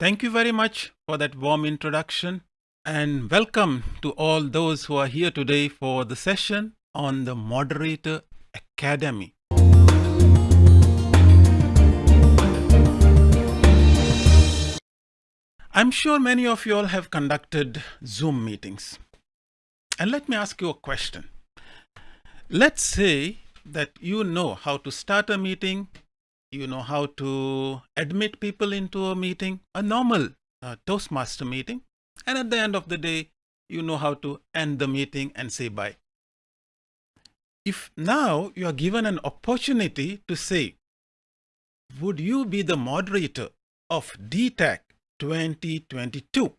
Thank you very much for that warm introduction and welcome to all those who are here today for the session on the Moderator Academy. I'm sure many of you all have conducted Zoom meetings. And let me ask you a question. Let's say that you know how to start a meeting, you know how to admit people into a meeting, a normal uh, Toastmaster meeting, and at the end of the day, you know how to end the meeting and say bye. If now you are given an opportunity to say, would you be the moderator of DTAC 2022?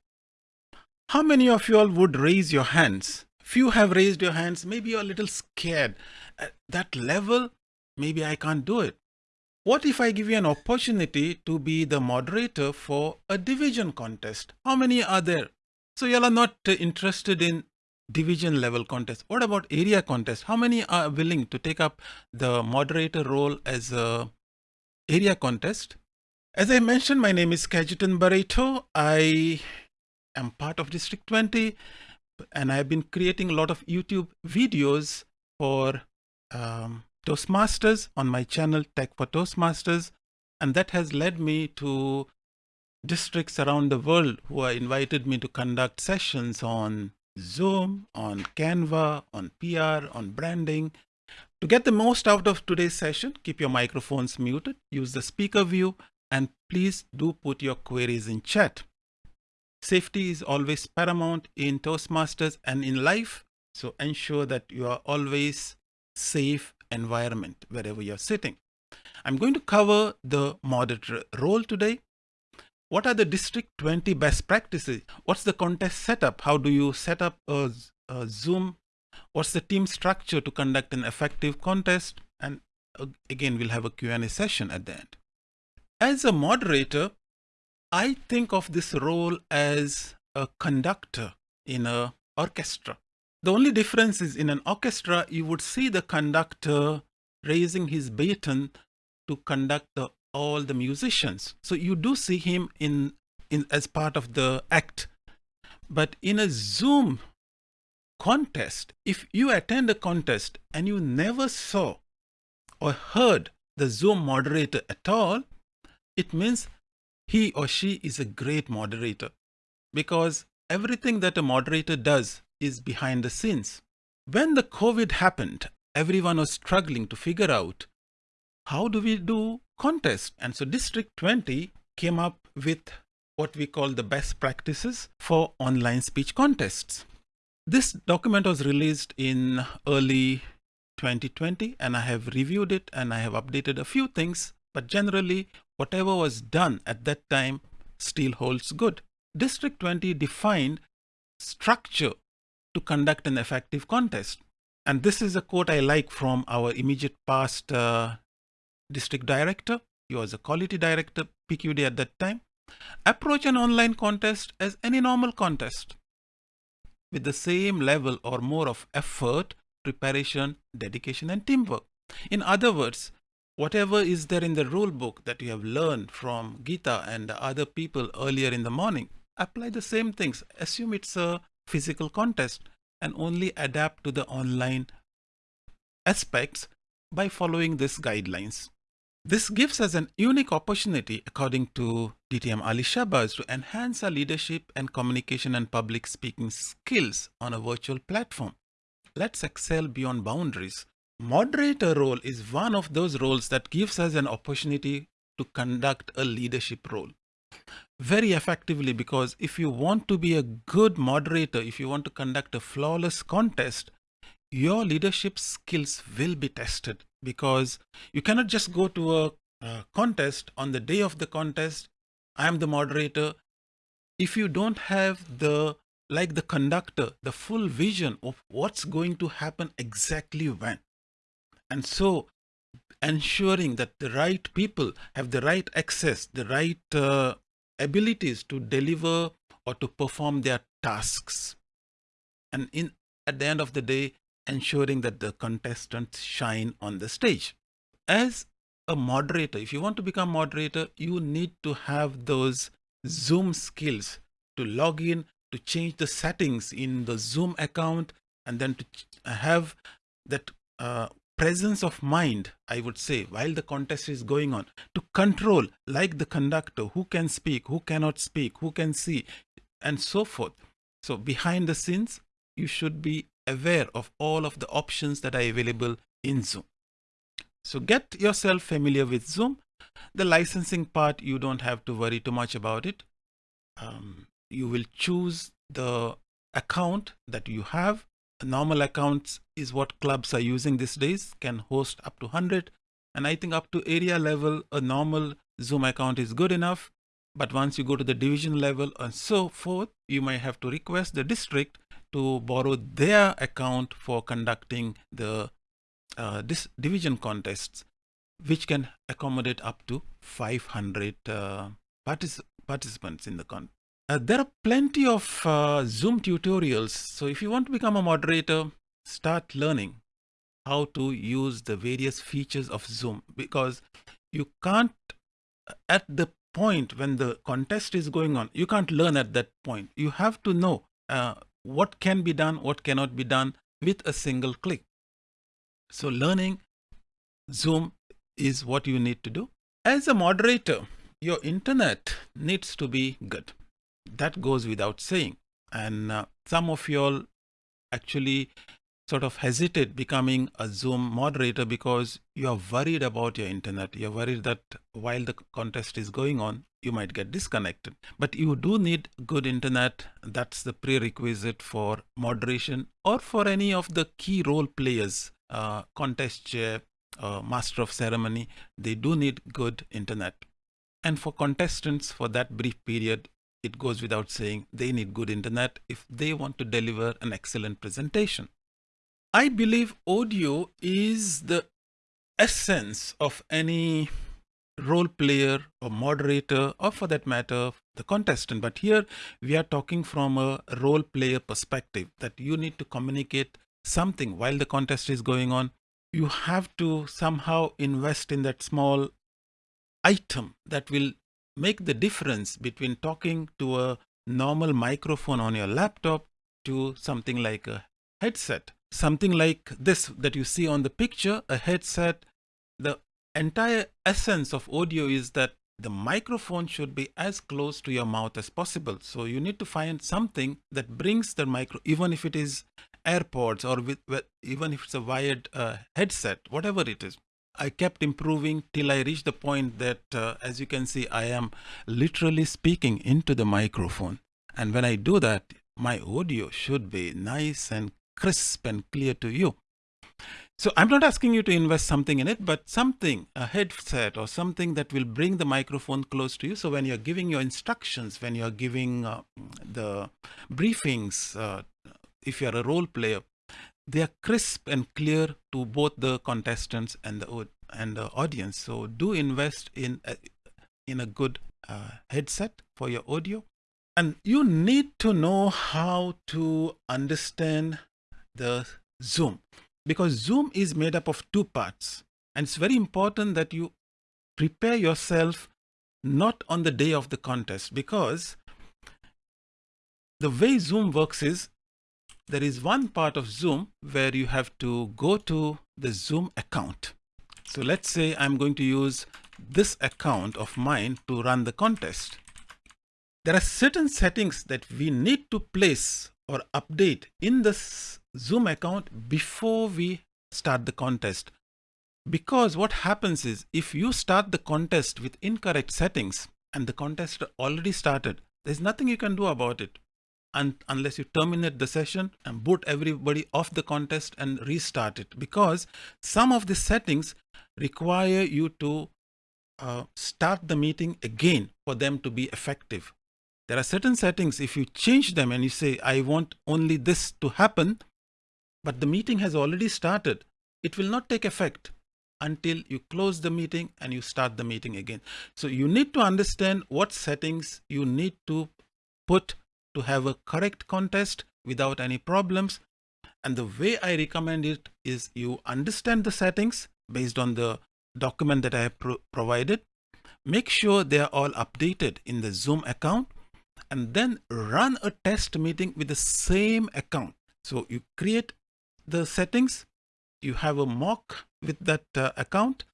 How many of you all would raise your hands? Few have raised your hands. Maybe you're a little scared. At that level, maybe I can't do it. What if I give you an opportunity to be the moderator for a division contest? How many are there? So you all are not interested in division level contest. What about area contest? How many are willing to take up the moderator role as a area contest? As I mentioned, my name is Cajetan Barreto. I am part of District 20 and I've been creating a lot of YouTube videos for um, Toastmasters on my channel Tech for Toastmasters. And that has led me to districts around the world who have invited me to conduct sessions on Zoom, on Canva, on PR, on branding. To get the most out of today's session, keep your microphones muted, use the speaker view, and please do put your queries in chat. Safety is always paramount in Toastmasters and in life. So ensure that you are always safe environment wherever you're sitting. I'm going to cover the moderator role today. What are the District 20 best practices? What's the contest setup? How do you set up a, a Zoom? What's the team structure to conduct an effective contest? And uh, again, we'll have a Q&A session at the end. As a moderator, I think of this role as a conductor in a orchestra. The only difference is in an orchestra, you would see the conductor raising his baton to conduct the, all the musicians. So you do see him in, in as part of the act. But in a Zoom contest, if you attend a contest and you never saw or heard the Zoom moderator at all, it means he or she is a great moderator because everything that a moderator does is behind the scenes. When the COVID happened, everyone was struggling to figure out how do we do contest? And so District 20 came up with what we call the best practices for online speech contests. This document was released in early 2020 and I have reviewed it and I have updated a few things, but generally whatever was done at that time still holds good. District 20 defined structure to conduct an effective contest. And this is a quote I like from our immediate past uh, district director. He was a quality director, PQD at that time. Approach an online contest as any normal contest with the same level or more of effort, preparation, dedication, and teamwork. In other words, whatever is there in the rule book that you have learned from Geeta and other people earlier in the morning, apply the same things. Assume it's a physical contest and only adapt to the online aspects by following these guidelines. This gives us an unique opportunity, according to DTM Ali Shahbaz, to enhance our leadership and communication and public speaking skills on a virtual platform. Let's excel beyond boundaries moderator role is one of those roles that gives us an opportunity to conduct a leadership role very effectively because if you want to be a good moderator, if you want to conduct a flawless contest, your leadership skills will be tested because you cannot just go to a, contest on the day of the contest. I am the moderator. If you don't have the, like the conductor, the full vision of what's going to happen exactly when, and so ensuring that the right people have the right access, the right uh, abilities to deliver or to perform their tasks. And in at the end of the day, ensuring that the contestants shine on the stage. As a moderator, if you want to become moderator, you need to have those Zoom skills to log in, to change the settings in the Zoom account, and then to have that uh, presence of mind, I would say, while the contest is going on, to control, like the conductor, who can speak, who cannot speak, who can see, and so forth. So behind the scenes, you should be aware of all of the options that are available in Zoom. So get yourself familiar with Zoom. The licensing part, you don't have to worry too much about it. Um, you will choose the account that you have. Normal accounts is what clubs are using these days, can host up to 100. And I think up to area level, a normal Zoom account is good enough. But once you go to the division level and so forth, you might have to request the district to borrow their account for conducting the uh, this division contests, which can accommodate up to 500 uh, partic participants in the con. Uh, there are plenty of uh, Zoom tutorials. So if you want to become a moderator, start learning how to use the various features of Zoom because you can't at the point when the contest is going on, you can't learn at that point. You have to know uh, what can be done, what cannot be done with a single click. So learning Zoom is what you need to do. As a moderator, your internet needs to be good. That goes without saying. And uh, some of you all actually sort of hesitate becoming a Zoom moderator because you are worried about your internet. You're worried that while the contest is going on, you might get disconnected. But you do need good internet. That's the prerequisite for moderation or for any of the key role players, uh, contest chair, uh, master of ceremony. They do need good internet. And for contestants for that brief period, it goes without saying they need good internet if they want to deliver an excellent presentation. I believe audio is the essence of any role player or moderator or for that matter the contestant but here we are talking from a role player perspective that you need to communicate something while the contest is going on you have to somehow invest in that small item that will make the difference between talking to a normal microphone on your laptop to something like a headset something like this that you see on the picture, a headset, the entire essence of audio is that the microphone should be as close to your mouth as possible. So you need to find something that brings the micro, even if it is AirPods or with, with even if it's a wired uh, headset, whatever it is. I kept improving till I reached the point that, uh, as you can see, I am literally speaking into the microphone. And when I do that, my audio should be nice and crisp and clear to you. So I'm not asking you to invest something in it, but something, a headset or something that will bring the microphone close to you. So when you're giving your instructions, when you're giving uh, the briefings, uh, if you're a role player, they are crisp and clear to both the contestants and the and the audience. So do invest in a, in a good uh, headset for your audio. And you need to know how to understand the Zoom because Zoom is made up of two parts and it's very important that you prepare yourself not on the day of the contest because the way Zoom works is there is one part of Zoom where you have to go to the Zoom account. So let's say I'm going to use this account of mine to run the contest. There are certain settings that we need to place or update in this Zoom account before we start the contest. Because what happens is if you start the contest with incorrect settings and the contest already started, there's nothing you can do about it and unless you terminate the session and boot everybody off the contest and restart it because some of the settings require you to uh, start the meeting again for them to be effective. There are certain settings, if you change them and you say, I want only this to happen, but the meeting has already started. It will not take effect until you close the meeting and you start the meeting again. So you need to understand what settings you need to put to have a correct contest without any problems. And the way I recommend it is you understand the settings based on the document that I have pro provided. make sure they are all updated in the Zoom account and then run a test meeting with the same account. So you create the settings, you have a mock with that uh, account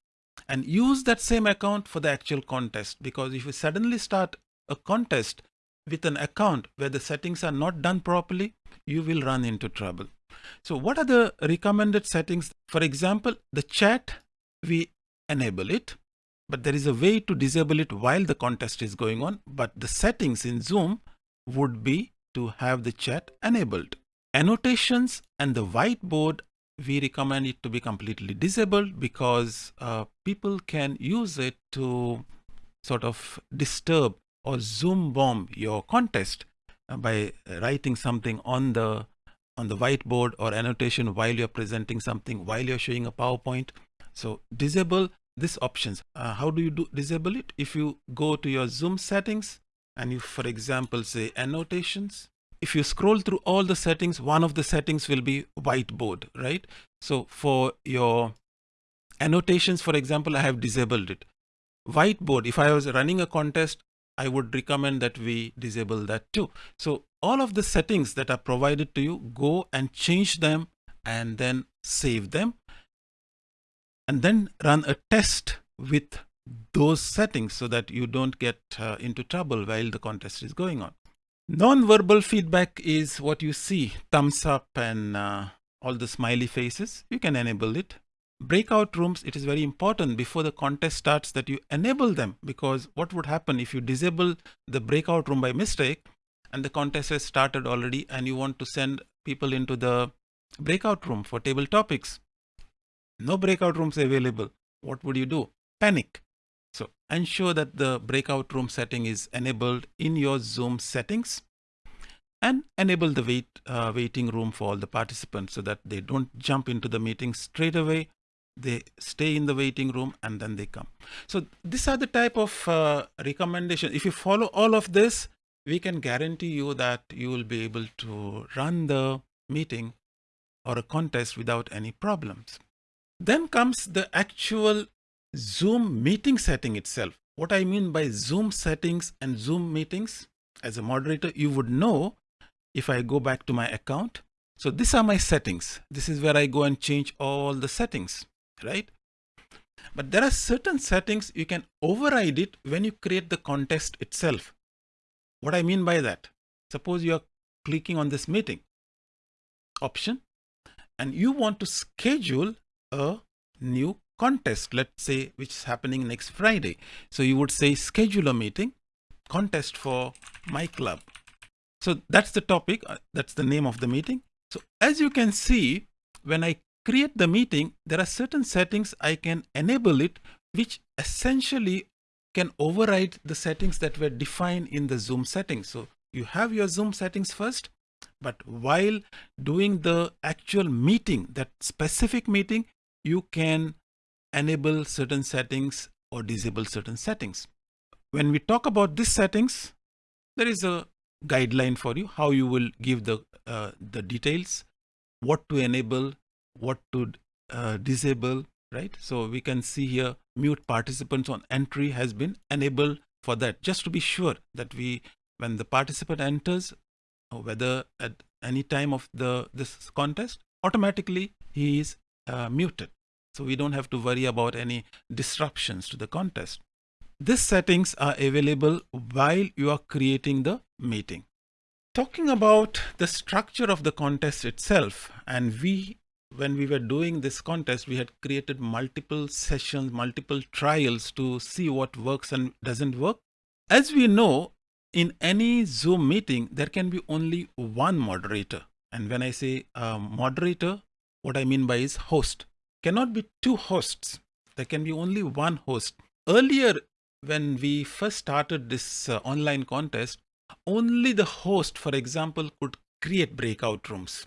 and use that same account for the actual contest because if you suddenly start a contest with an account where the settings are not done properly, you will run into trouble. So what are the recommended settings? For example, the chat, we enable it, but there is a way to disable it while the contest is going on. But the settings in Zoom would be to have the chat enabled. Annotations and the whiteboard, we recommend it to be completely disabled because uh, people can use it to sort of disturb or zoom bomb your contest uh, by writing something on the on the whiteboard or annotation while you're presenting something while you're showing a PowerPoint. So disable this options. Uh, how do you do disable it? If you go to your Zoom settings and you, for example, say annotations, if you scroll through all the settings, one of the settings will be whiteboard, right? So for your annotations, for example, I have disabled it. Whiteboard, if I was running a contest, I would recommend that we disable that too. So all of the settings that are provided to you, go and change them and then save them and then run a test with those settings so that you don't get uh, into trouble while the contest is going on. Non-verbal feedback is what you see, thumbs up and uh, all the smiley faces. You can enable it. Breakout rooms, it is very important before the contest starts that you enable them because what would happen if you disable the breakout room by mistake and the contest has started already and you want to send people into the breakout room for table topics no breakout rooms available, what would you do? Panic. So ensure that the breakout room setting is enabled in your Zoom settings and enable the wait, uh, waiting room for all the participants so that they don't jump into the meeting straight away. They stay in the waiting room and then they come. So these are the type of uh. If you follow all of this, we can guarantee you that you will be able to run the meeting or a contest without any problems. Then comes the actual Zoom meeting setting itself. What I mean by Zoom settings and Zoom meetings, as a moderator, you would know if I go back to my account. So these are my settings. This is where I go and change all the settings, right? But there are certain settings you can override it when you create the contest itself. What I mean by that, suppose you are clicking on this meeting option and you want to schedule a new contest, let's say, which is happening next Friday. So you would say schedule a meeting contest for my club. So that's the topic. Uh, that's the name of the meeting. So as you can see, when I create the meeting, there are certain settings I can enable it, which essentially can override the settings that were defined in the Zoom settings. So you have your Zoom settings first, but while doing the actual meeting, that specific meeting, you can enable certain settings or disable certain settings. When we talk about these settings, there is a guideline for you how you will give the uh, the details, what to enable, what to uh, disable, right? So we can see here mute participants on entry has been enabled for that just to be sure that we when the participant enters whether at any time of the this contest automatically he is uh, muted. So we don't have to worry about any disruptions to the contest. These settings are available while you are creating the meeting. Talking about the structure of the contest itself, and we, when we were doing this contest, we had created multiple sessions, multiple trials to see what works and doesn't work. As we know, in any Zoom meeting, there can be only one moderator. And when I say uh, moderator, what I mean by is host. Cannot be two hosts. There can be only one host. Earlier, when we first started this uh, online contest, only the host, for example, could create breakout rooms.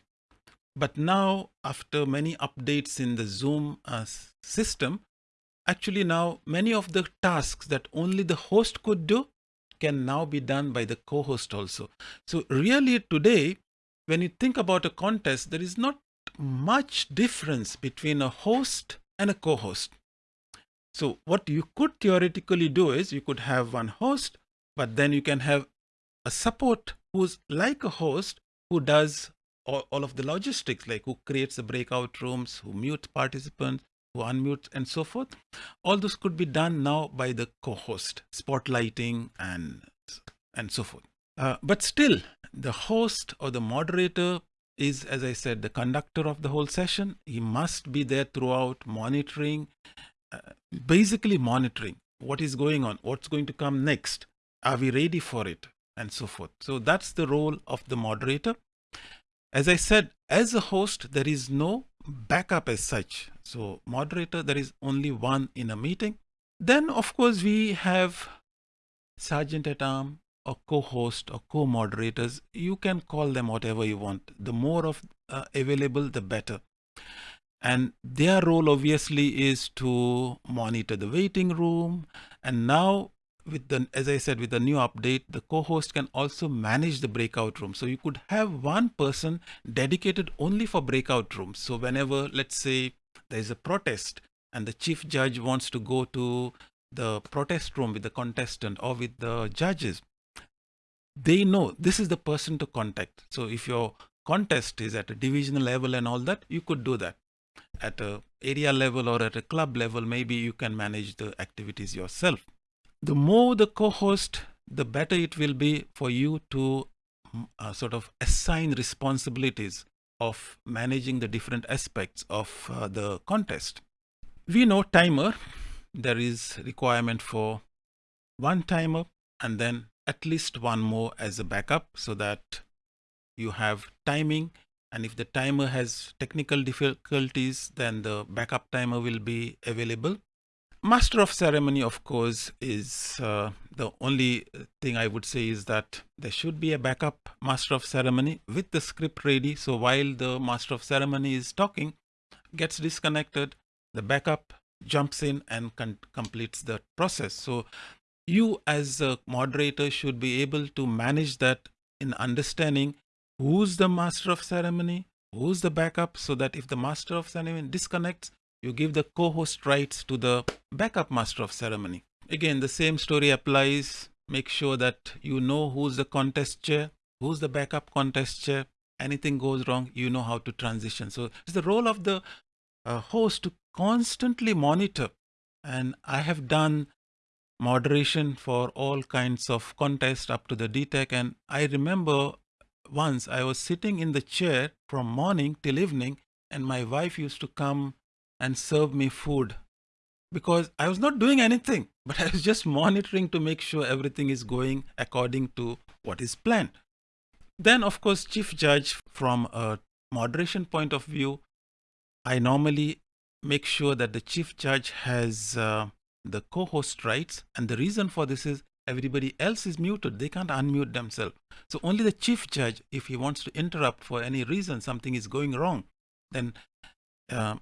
But now, after many updates in the Zoom uh, system, actually now many of the tasks that only the host could do can now be done by the co-host also. So really today, when you think about a contest, there is not much difference between a host and a co-host. So what you could theoretically do is you could have one host, but then you can have a support who's like a host who does all, all of the logistics, like who creates the breakout rooms, who mutes participants, who unmutes and so forth. All this could be done now by the co-host, spotlighting and, and so forth. Uh, but still, the host or the moderator is, as I said, the conductor of the whole session. He must be there throughout monitoring, uh, basically monitoring what is going on, what's going to come next. Are we ready for it? And so forth. So that's the role of the moderator. As I said, as a host, there is no backup as such. So moderator, there is only one in a meeting. Then of course we have sergeant at arm or co-host or co-moderators. You can call them whatever you want. The more of uh, available, the better. And their role obviously is to monitor the waiting room. And now with the, as I said, with the new update, the co-host can also manage the breakout room. So you could have one person dedicated only for breakout rooms. So whenever, let's say there's a protest and the chief judge wants to go to the protest room with the contestant or with the judges, they know this is the person to contact. So if your contest is at a divisional level and all that, you could do that. At a area level or at a club level, maybe you can manage the activities yourself the more the co-host, the better it will be for you to mm, uh, sort of assign responsibilities of managing the different aspects of uh, the contest. We know timer, there is requirement for one timer and then at least one more as a backup so that you have timing. And if the timer has technical difficulties then the backup timer will be available Master of ceremony, of course, is uh, the only thing I would say is that there should be a backup master of ceremony with the script ready. So while the master of ceremony is talking, gets disconnected, the backup jumps in and completes the process. So you as a moderator should be able to manage that in understanding who's the master of ceremony, who's the backup so that if the master of ceremony disconnects, you give the co-host rights to the backup master of ceremony. Again, the same story applies. Make sure that you know who's the contest chair, who's the backup contest chair. Anything goes wrong, you know how to transition. So it's the role of the uh, host to constantly monitor. And I have done moderation for all kinds of contests up to the DTEC. And I remember once I was sitting in the chair from morning till evening and my wife used to come and serve me food because I was not doing anything, but I was just monitoring to make sure everything is going according to what is planned. Then, of course, chief judge from a moderation point of view, I normally make sure that the chief judge has uh, the co-host rights. And the reason for this is everybody else is muted. They can't unmute themselves. So only the chief judge, if he wants to interrupt for any reason, something is going wrong, then uh,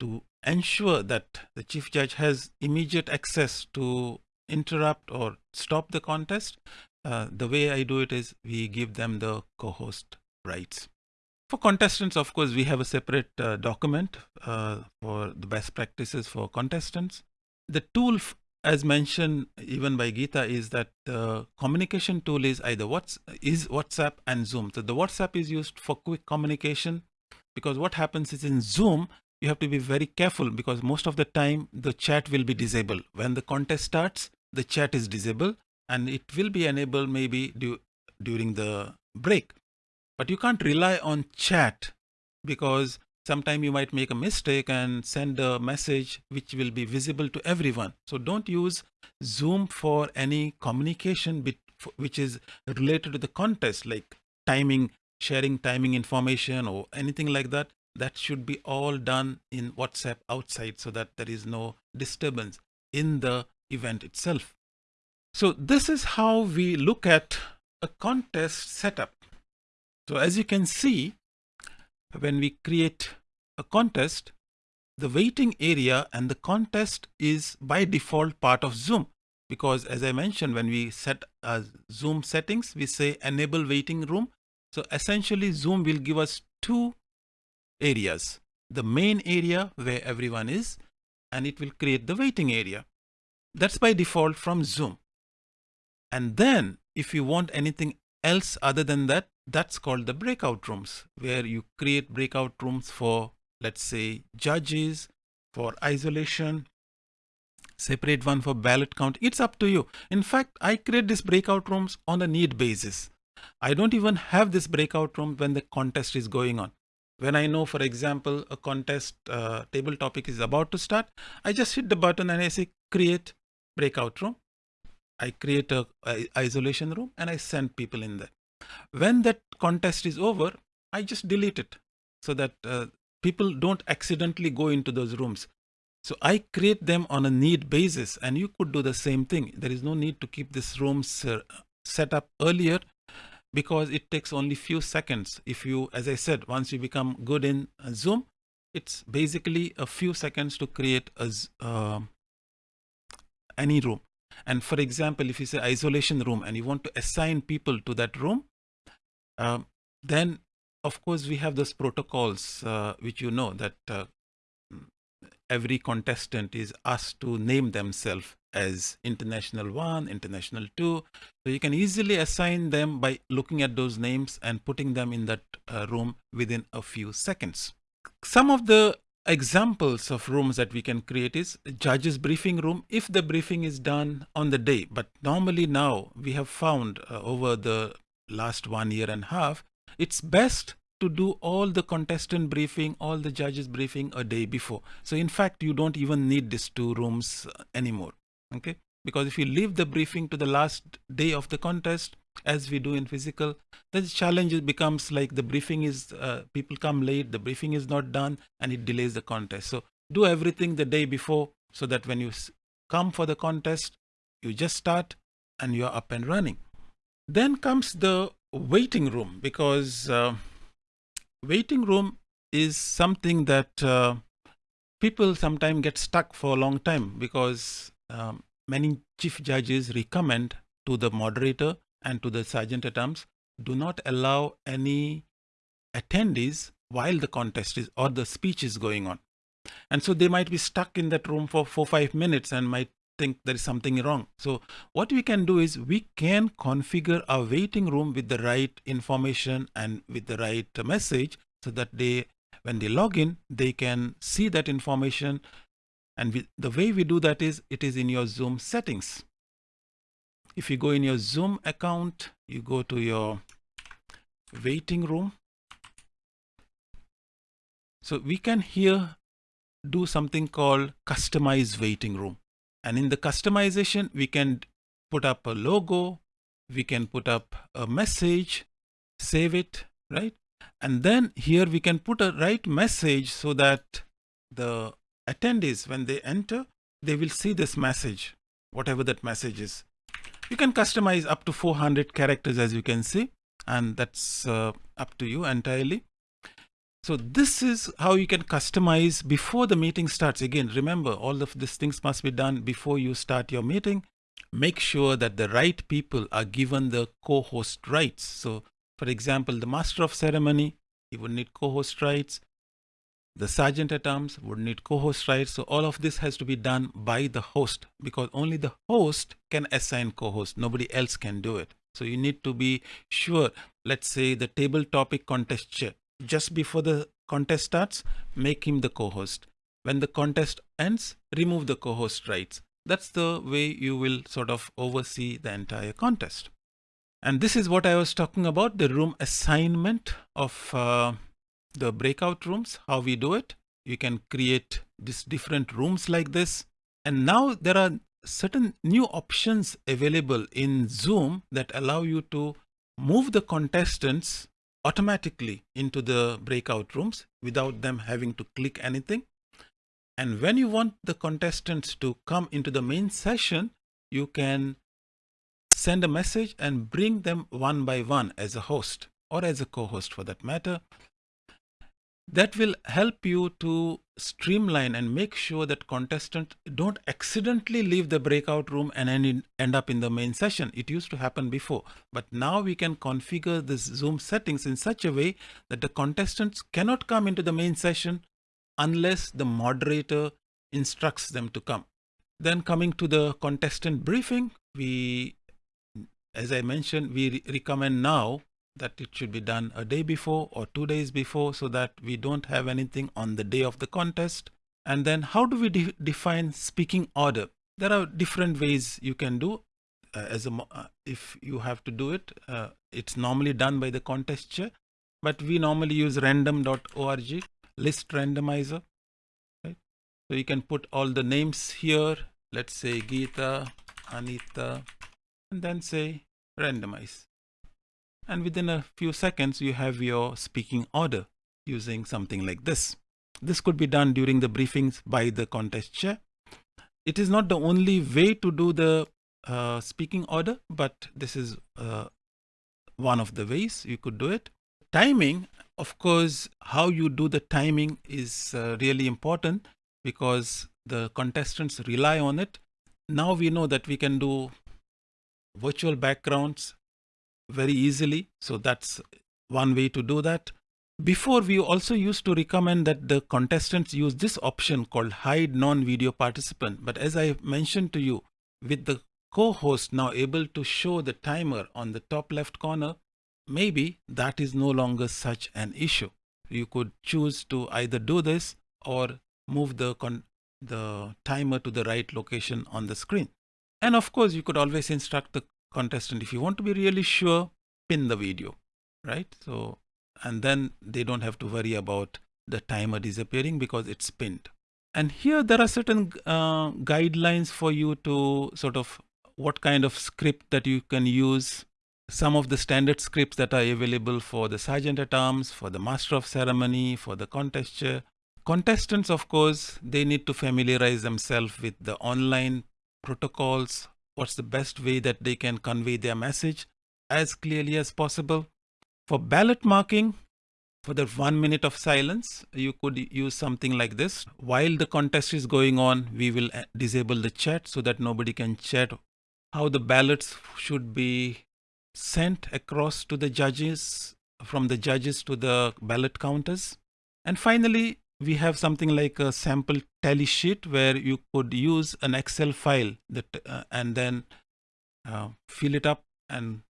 to ensure that the chief judge has immediate access to interrupt or stop the contest, uh, the way I do it is we give them the co-host rights. For contestants, of course, we have a separate uh, document uh, for the best practices for contestants. The tool, as mentioned even by Geeta, is that the communication tool is either what's is WhatsApp and Zoom. So the WhatsApp is used for quick communication because what happens is in Zoom, you have to be very careful because most of the time the chat will be disabled. When the contest starts, the chat is disabled and it will be enabled maybe du during the break. But you can't rely on chat because sometime you might make a mistake and send a message which will be visible to everyone. So don't use Zoom for any communication which is related to the contest like timing, sharing timing information or anything like that that should be all done in WhatsApp outside so that there is no disturbance in the event itself. So this is how we look at a contest setup. So as you can see, when we create a contest, the waiting area and the contest is by default part of Zoom because as I mentioned, when we set uh, Zoom settings, we say enable waiting room. So essentially Zoom will give us two areas. The main area where everyone is and it will create the waiting area. That's by default from Zoom. And then if you want anything else other than that, that's called the breakout rooms, where you create breakout rooms for, let's say, judges, for isolation, separate one for ballot count. It's up to you. In fact, I create these breakout rooms on a need basis. I don't even have this breakout room when the contest is going on. When I know, for example, a contest uh, table topic is about to start, I just hit the button and I say create breakout room. I create a, a isolation room and I send people in there. When that contest is over, I just delete it so that uh, people don't accidentally go into those rooms. So I create them on a need basis and you could do the same thing. There is no need to keep these rooms uh, set up earlier because it takes only few seconds. If you, as I said, once you become good in uh, Zoom, it's basically a few seconds to create a, uh, any room. And for example, if you say isolation room and you want to assign people to that room, um, then of course we have those protocols uh, which you know that uh, every contestant is asked to name themselves as international 1 international 2 so you can easily assign them by looking at those names and putting them in that uh, room within a few seconds. Some of the examples of rooms that we can create is judges briefing room if the briefing is done on the day. But normally now we have found uh, over the last one year and a half it's best to do all the contestant briefing all the judges briefing a day before. So in fact you don't even need these two rooms uh, anymore okay? Because if you leave the briefing to the last day of the contest as we do in physical then the challenge becomes like the briefing is uh, people come late the briefing is not done and it delays the contest. So do everything the day before so that when you come for the contest you just start and you're up and running. Then comes the waiting room because uh, waiting room is something that uh, people sometimes get stuck for a long time because um, many chief judges recommend to the moderator and to the sergeant at arms do not allow any attendees while the contest is or the speech is going on. And so they might be stuck in that room for four five minutes and might think there is something wrong. So what we can do is we can configure a waiting room with the right information and with the right message so that they when they log in they can see that information and we, the way we do that is it is in your zoom settings if you go in your Zoom account, you go to your waiting room. So we can here do something called customize waiting room. And in the customization, we can put up a logo, we can put up a message, save it, right? And then here we can put a right message so that the attendees, when they enter, they will see this message, whatever that message is. You can customize up to 400 characters as you can see and that's uh, up to you entirely. So this is how you can customize before the meeting starts. Again, remember all of these things must be done before you start your meeting. Make sure that the right people are given the co-host rights. So for example, the master of ceremony, he would need co-host rights the sergeant at arms would need co-host rights. So all of this has to be done by the host because only the host can assign co-host. Nobody else can do it. So you need to be sure, let's say the table topic contest chair, just before the contest starts, make him the co-host. When the contest ends, remove the co-host rights. That's the way you will sort of oversee the entire contest. And this is what I was talking about, the room assignment of uh, the breakout rooms, how we do it. You can create these different rooms like this. And now there are certain new options available in Zoom that allow you to move the contestants automatically into the breakout rooms without them having to click anything. And when you want the contestants to come into the main session, you can send a message and bring them one by one as a host or as a co-host for that matter that will help you to streamline and make sure that contestants don't accidentally leave the breakout room and end up in the main session. It used to happen before, but now we can configure this Zoom settings in such a way that the contestants cannot come into the main session unless the moderator instructs them to come. Then coming to the contestant briefing, we, as I mentioned, we re recommend now that it should be done a day before or two days before so that we don't have anything on the day of the contest. And then how do we de define speaking order? There are different ways you can do uh, as a, uh, if you have to do it. Uh, it's normally done by the contest chair, but we normally use random.org list randomizer. Right? So you can put all the names here. Let's say Geeta, Anita, and then say randomize and within a few seconds you have your speaking order using something like this. This could be done during the briefings by the contest chair. It is not the only way to do the uh, speaking order, but this is uh, one of the ways you could do it. Timing, of course, how you do the timing is uh, really important because the contestants rely on it. Now we know that we can do virtual backgrounds very easily. So that's one way to do that. Before we also used to recommend that the contestants use this option called hide non-video participant. But as I mentioned to you, with the co-host now able to show the timer on the top left corner, maybe that is no longer such an issue. You could choose to either do this or move the, the timer to the right location on the screen. And of course, you could always instruct the contestant, if you want to be really sure, pin the video, right? So, and then they don't have to worry about the timer disappearing because it's pinned. And here there are certain uh, guidelines for you to sort of what kind of script that you can use. Some of the standard scripts that are available for the sergeant at arms, for the master of ceremony, for the contest chair. Contestants, of course, they need to familiarize themselves with the online protocols, what's the best way that they can convey their message as clearly as possible. For ballot marking, for the one minute of silence, you could use something like this. While the contest is going on, we will uh, disable the chat so that nobody can chat how the ballots should be sent across to the judges, from the judges to the ballot counters. And finally, we have something like a sample tally sheet where you could use an Excel file that uh, and then uh, fill it up and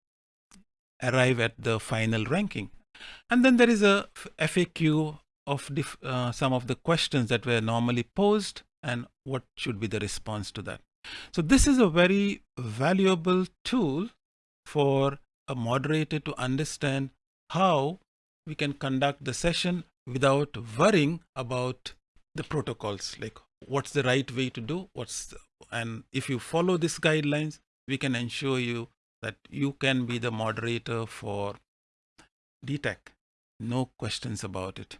arrive at the final ranking. And then there is a FAQ of uh, some of the questions that were normally posed and what should be the response to that. So this is a very valuable tool for a moderator to understand how we can conduct the session without worrying about the protocols like what's the right way to do what's the, and if you follow these guidelines we can ensure you that you can be the moderator for DTAC no questions about it